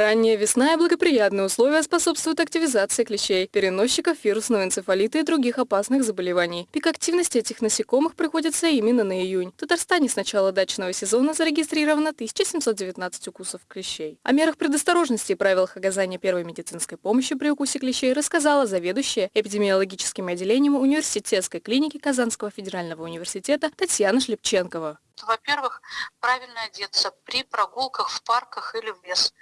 Ранняя весна и благоприятные условия способствуют активизации клещей, переносчиков вирусного энцефалита и других опасных заболеваний. Пик активности этих насекомых приходится именно на июнь. В Татарстане с начала дачного сезона зарегистрировано 1719 укусов клещей. О мерах предосторожности и правилах оказания первой медицинской помощи при укусе клещей рассказала заведующая эпидемиологическим отделением университетской клиники Казанского федерального университета Татьяна Шлепченкова. Во-первых, правильно одеться при прогулках в парках или в лес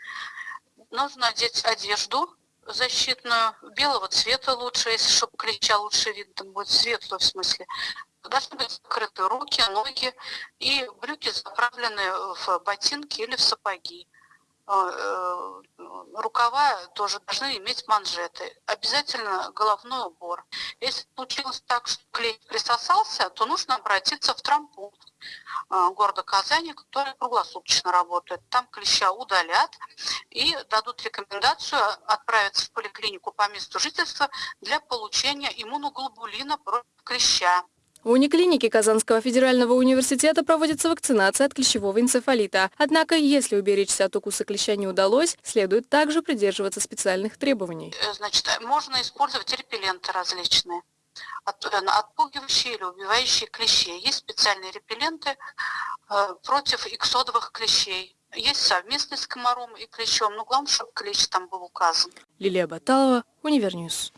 нужно одеть одежду защитную, белого цвета лучше, если чтобы клеща лучше видно будет, светлую в смысле. Должны быть закрыты руки, ноги и брюки заправлены в ботинки или в сапоги. Э, э, рукава тоже должны иметь манжеты. Обязательно головной убор. Если случилось так, что клей присосался, то нужно обратиться в травмпункт э, города Казани, который круглосуточно работает. Там клеща удалят и дадут рекомендацию отправиться в поликлинику по месту жительства для получения иммуноглобулина против клеща. В униклинике Казанского федерального университета проводится вакцинация от клещевого энцефалита. Однако, если уберечься от укуса клеща не удалось, следует также придерживаться специальных требований. Э, значит, можно использовать репелленты различные э, отпугивающие или убивающие клещей. Есть специальные репелленты э, против иксодовых клещей. Есть совместный с комаром и клещом, но главное, чтобы клещ там был указан. Лилия Баталова, Univer News.